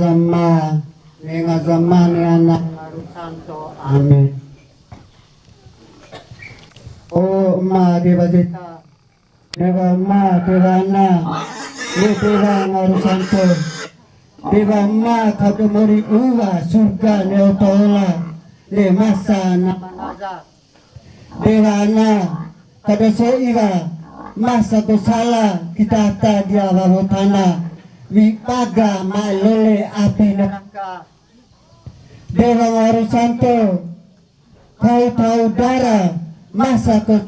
ngazama ni ngazama ni anak santo amin Oh ma deva jeta deva ma deva na ni deva ngaru santo. Deva ma kado mori uwa surga ne otola le masa na manaza deva na kada so ira masa to sala kita ta dia babotana Wipaga malole api neraka Dewa Santo Kau tahu darah Masa kau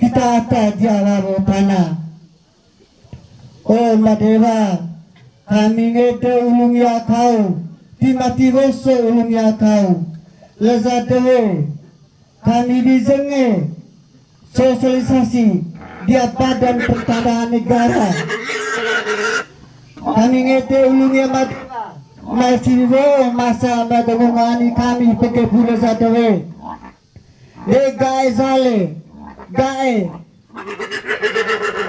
Kita dia waru tanah. Oh Madewa Kami ngede ulung ya kau. Timati rosso ulung ya kau. Lezat dewe Kami bizenge Sosialisasi Dia badan pertanahan negara kami ngete ulungnya mat masih wo masa madungani kami pakai pula satu we. Le gae sale gae.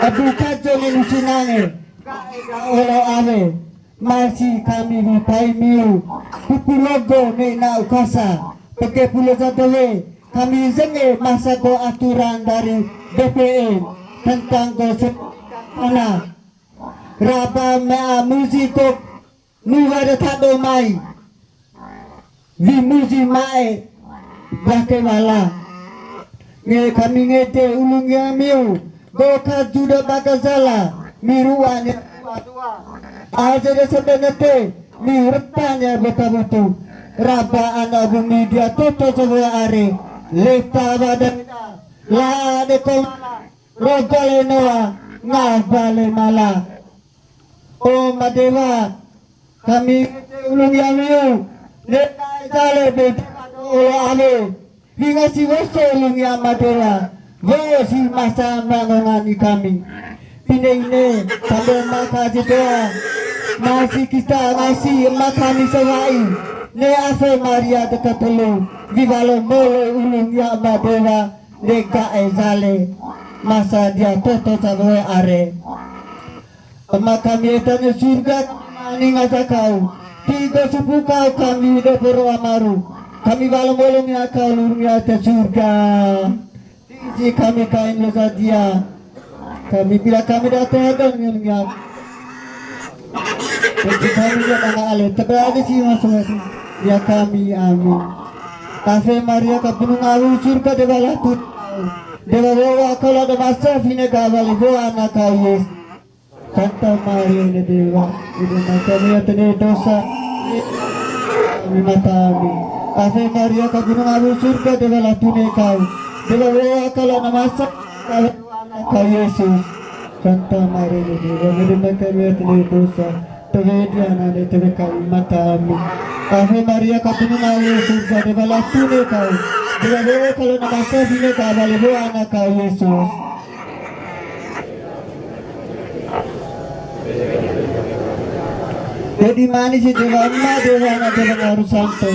Abu kaco ni sinange olo ave masih kami vipai miu. Kupu logo na ukasa pakai pula satu we. Kami zenge masa ko aturan dari BPN tentang gosip tanah rapa mea musiko nuwara thado mai vi musi mai bake wala nge kami ngete ulungnya miu goka juda bakazala miruane aja de sebenete mi retanya beta butu raba ana bumi dia toto sebuah are leta badan la de komala rogale noa ngabale malah Oh Madewa kami ulung yamiu lekai sale bete ulo ame Hingga si woso ulung ya Madewa Wo si masa mangongani kami. Pine ini sambil maka doa Masih kita masih makami sewai Ne ase Maria dekat telu Vivalo molo ulung ya Madewa Lega ezale Masa dia toto saboe are kami etanya surga ani ngata kau. Tiga suku kau kami de poro amaru. Kami balong bolong ya kau lurung ya te surga. Tiji kami kain losa dia. Kami bila kami datang dan ya Jadi kami ya tangga ale teberada sih masuk ya kami amin. Kafe Maria kapunu ngawu surga de bala tut Dewa bawa kalau ada masa fine kawali bawa anak kau Yesus Santa Maria ni Dewa Ibu kami atene dosa. Kami Maria ka gunung abu surga Dewa kalau kau. Yesus. Santa Maria ni Dewa atene dosa kami Maria Dewa kalau kau. Anak kau Yesus Jadi mana sih dewa ma dewa na dewa ngaru santo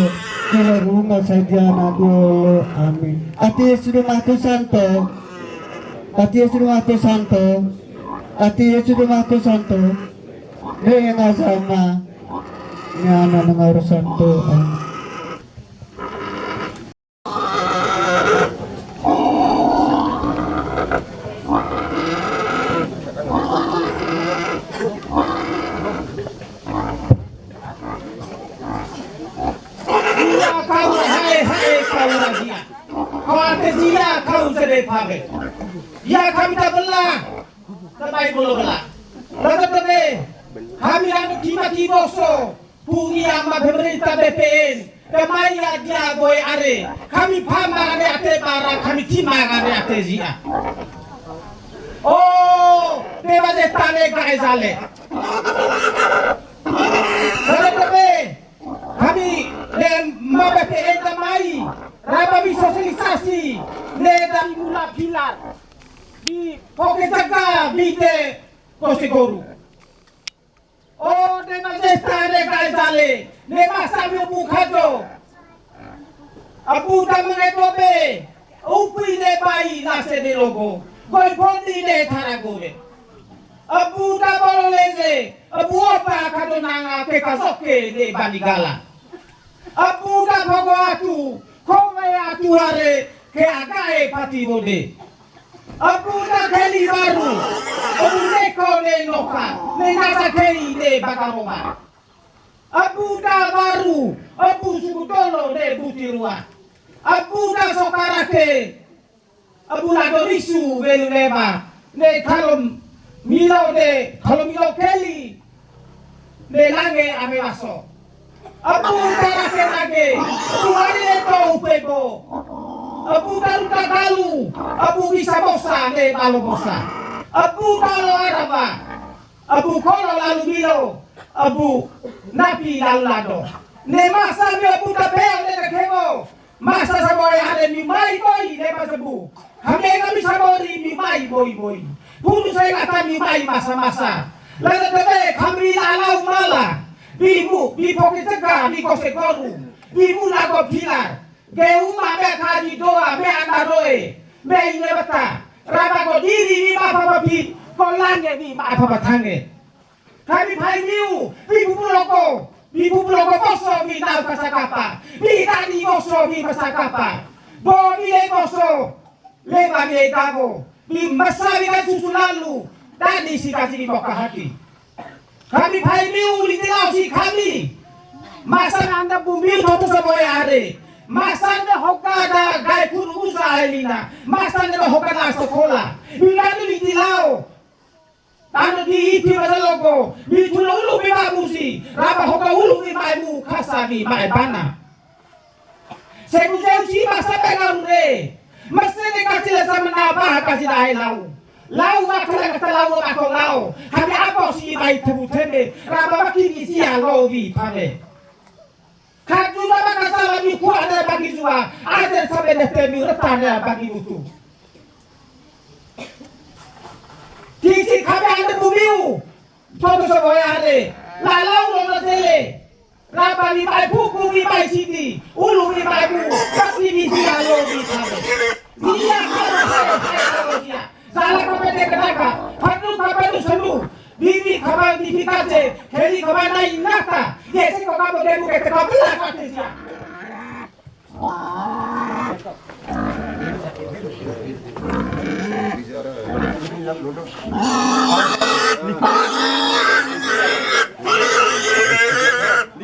dewa rumah saja na dulu amin. Ati sudah mati santo. Ati sudah mati santo. Ati sudah mati santo. Dia yang sama. Nyana ngaru santo. Amin. Ane ate zia. Oh, dewa de tane gae zale. Rasa tene. Kami dan ma BPN kemai. Raba bi sosialisasi ne dari mula pilar di poke jaga bite kosegoru. Oh de majesta de kaisale ne masa mi bukajo. Abu da menetobe upi de bai nase de logo. Goi pondi de taragobe. Abu da bololeze, abu apa kadonanga ke kazoke de banigala. Abu da pogo atu, kome atu hare ke agae pati bode. Abu da keli baru, abu neko ne noka, ne nasa keli de bakaroma. Abu da baru, abu sukutolo de butirua. Abu da sokarake, abu la dorisu velu leba, ne kalom milo de, kalau milo keli, ne lange ame maso. Abu karake lage, abu hari leto upego. Abu taru tagalu, abu bisa bosa ne balo bosa. Abu balo araba, abu kolo lalu milo, abu napi lalu lado. Ne masa mi abu tapeo ne kemo, masa saboy hade mi mai boy ne masabu. Kami kami sabori mi mai boy boy. Puro saya kata mi mai masa-masa. Lalu tebe kami lalau mala. Bimu, bi poke tega, bi kose koru. Bimu lago pilar. Ge uma be kaji doa, be andaroe. Be ine bata. Raba ko diri bi ma papa pi. Ko lange bi ma papa tange. Kami pai miu, bi bubu loko. Bi bubu loko koso bi nau kasakapa. Tani koso bi kasakapa. Bo bi le koso. Leba bi dago. Bi masabi kan susu lalu. Tadi si kasih di moka hati. Kami pai miu di tilau si kami. Masa anda bumi itu sebagai hari. Masa anda hokada gai pun usaha elina. Masa anda hokada sekolah. Bila di tilau. Tano di iti masa logo. Di tula ulu mi. Raba hoka ulu mi mu kasa mi si masa pegang re. Masa ni kasih sama nabah kasih dah lau. Lau wakala kata lau ako lau. Kami apa si mai tebu teme. Raba makini si alo vi pame. Kajula baka salah mi kuat ada bagi jua. Ada sampai nete mi retanya bagi mutu. Tisi kami ada bumiu. Toto seboya ade. Lalau lo tele. Raba mi mai buku mi mai sini. Ulu mi mai bu. Kasi mi si alo vi pame. Dia kalau dia. Salah kapete kenaka. Panu kapete senu. Bibi kabar di pikace. Keli kabar na. Yesi ko kabo demu ke te kabla kate sia. Baston,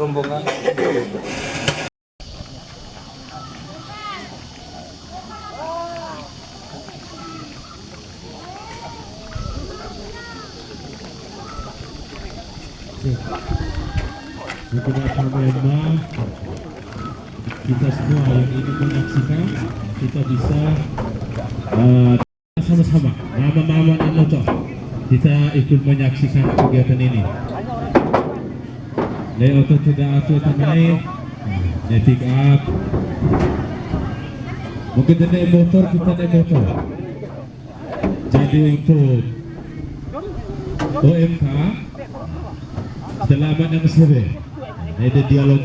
rombongan. Kita semua yang ingin menyaksikan kita bisa eh, sama-sama mama-mama dan motor. Kita ikut menyaksikan kegiatan ini sudah atur naik. Naik pick up. Mungkin naik motor kita naik motor. Jadi untuk OMK selamat yang sore ada dialog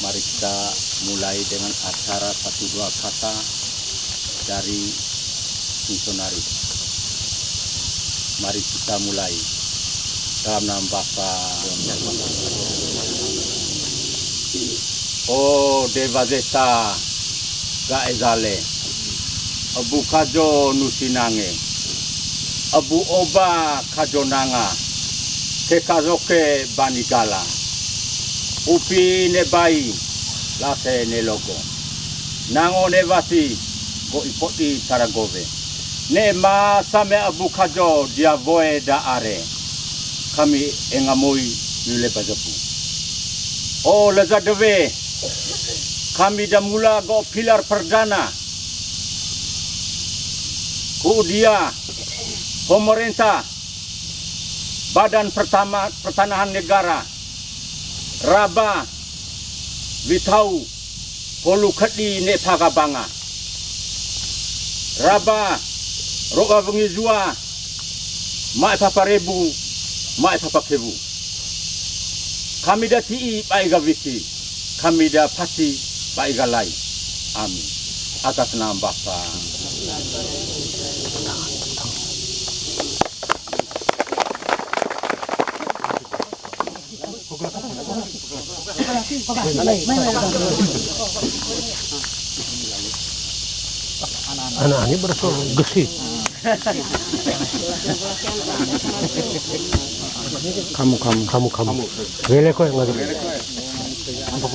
mari kita mulai dengan acara satu dua kata dari misionaris. Mari kita mulai. Dalam nama Bapa. Oh Deva Zeta. Gaezale Abu Kajo Nusinange. Abu Oba Kajonanga. Kekazoke Banigala Upi ne bai lase ne logo. Nango ne vasi ko ipoti taragove Ne ma same abu kajo dia voe da are. Kami engamoi nule bajapu. Oh leza deve Kami dah mula go pilar perdana. Ku dia pemerintah Badan Pertama Pertanahan Negara Raba Witau Polu Kedi Ne Pagabanga Raba Roga Vengizua Mai Papa Rebu Mai Papa Kebu. Kami dah tii Pai Gavisi Kami dah pasti Pai Galai Amin. Atas nama Bapa anak ini berasal gesi. Kamu kamu. Kamu kamu. Gele kok yang ada apa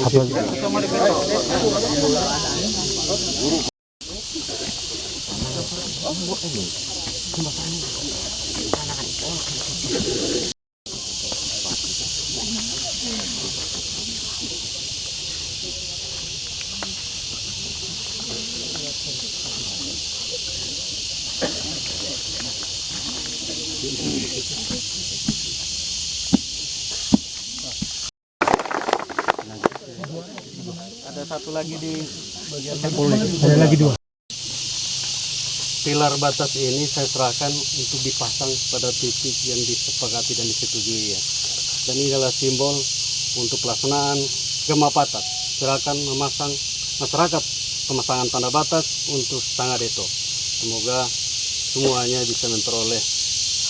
ada lagi dua pilar batas ini saya serahkan untuk dipasang pada titik yang disepakati dan disetujui ya. Dan ini adalah simbol untuk pelaksanaan Gema Batas. Silakan memasang masyarakat pemasangan tanda batas untuk setengah deto. Semoga semuanya bisa memperoleh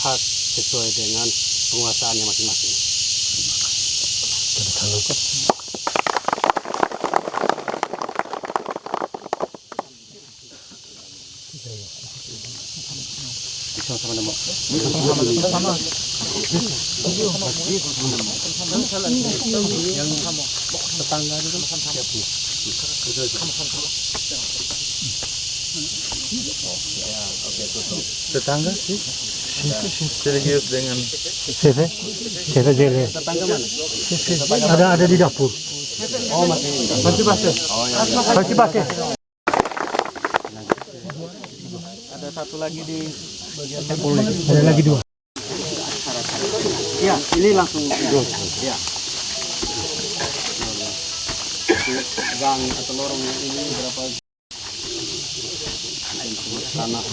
hak sesuai dengan penguasaannya masing-masing. Tetangga sih. Serius dengan ada ada di dapur. Oh masih. Masih basah masih basah Ada satu lagi di ada lagi dua. Ya, ini langsung. Ya. Gang atau lorong ini berapa? tanah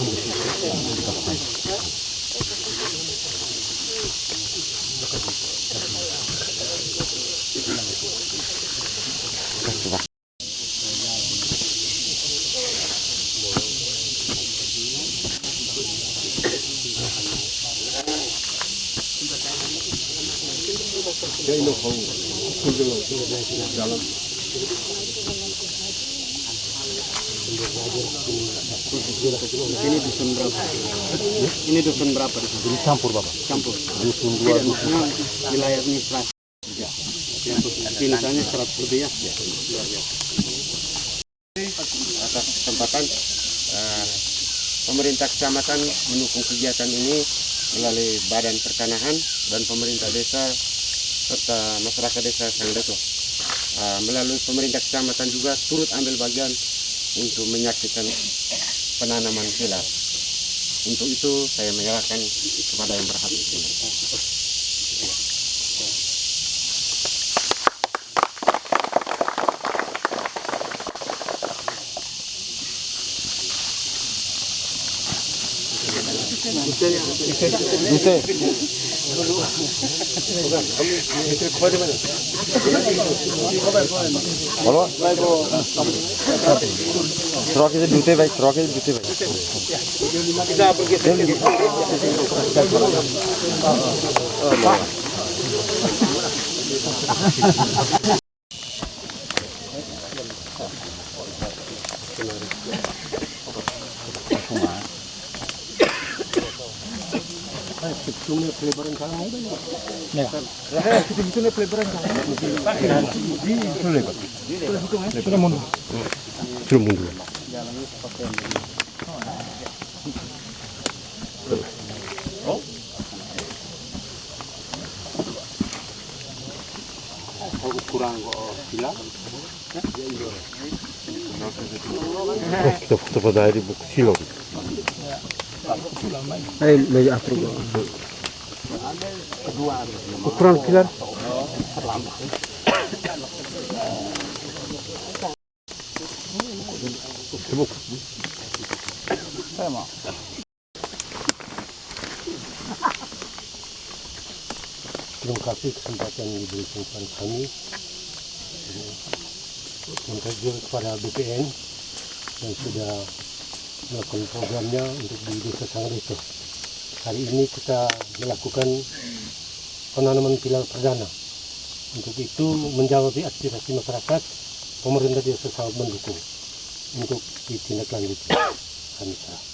ini dusun berapa? Ini dusun berapa di sini? campur bapak Campur. Dusun dua dusun. Wilayah administrasi. Ya. Ya, misalnya 100 lebih ya. Atas kesempatan eh, pemerintah kecamatan mendukung kegiatan ini melalui badan pertanahan dan pemerintah desa serta masyarakat desa Sangdeto. Eh, melalui pemerintah kecamatan juga turut ambil bagian untuk menyaksikan penanaman pilar. Untuk itu saya menyerahkan kepada yang berhak di sini. Kg দুতে ভাই ছ কেজি দুতে ভাই 집중의 플레이버는 가능한가요? 네. 그래, 집중의 플레이버는 가능한가요? 플레이버. 그래, 뭔가. 그래, 뭔가. 어? 얼굴 돌아가는 거, 빌라? 네? 이거. 어, 기다, 기다, 나 이리 목 실어. Eh, meja afro. Ukuran pilar. Terima kasih kesempatan yang diberikan kepada kami mengkaji kepada BPN yang sudah melakukan programnya untuk di Desa Sangreso. Hari ini kita melakukan penanaman pilar perdana. Untuk itu menjawab aspirasi masyarakat, pemerintah desa sangat mendukung untuk ditindaklanjuti. Kami serah.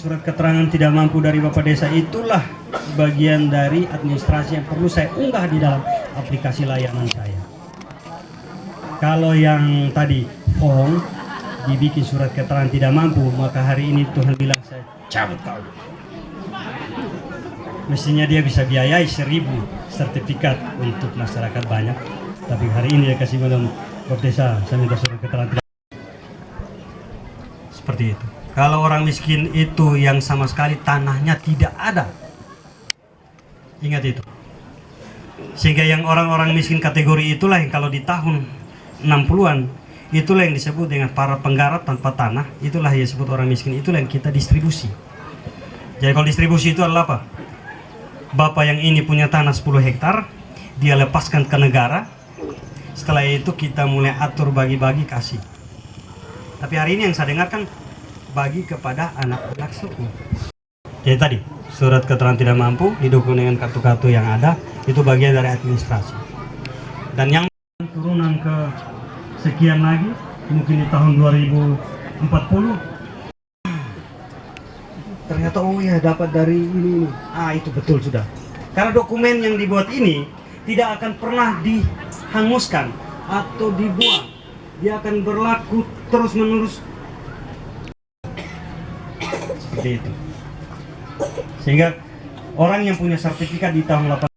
Surat keterangan tidak mampu dari Bapak Desa itulah bagian dari administrasi yang perlu saya unggah di dalam aplikasi layanan saya. Kalau yang tadi form dibikin surat keterangan tidak mampu, maka hari ini Tuhan bilang saya cabut kau. Mestinya dia bisa biayai seribu sertifikat untuk masyarakat banyak, tapi hari ini dia kasih minum Bapak Desa, saya minta surat keterangan tidak seperti itu. Kalau orang miskin itu yang sama sekali tanahnya tidak ada. Ingat itu. Sehingga yang orang-orang miskin kategori itulah yang kalau di tahun 60-an itulah yang disebut dengan para penggarap tanpa tanah, itulah yang disebut orang miskin, itulah yang kita distribusi. Jadi kalau distribusi itu adalah apa? Bapak yang ini punya tanah 10 hektar, dia lepaskan ke negara. Setelah itu kita mulai atur bagi-bagi kasih. Tapi hari ini yang saya dengarkan bagi kepada anak-anak suku. Jadi tadi surat keterangan tidak mampu didukung dengan kartu-kartu yang ada itu bagian dari administrasi. Dan yang turunan ke sekian lagi mungkin di tahun 2040 ternyata oh ya dapat dari ini, ini. ah itu betul sudah karena dokumen yang dibuat ini tidak akan pernah dihanguskan atau dibuang dia akan berlaku terus menerus seperti itu. Sehingga orang yang punya sertifikat di tahun 8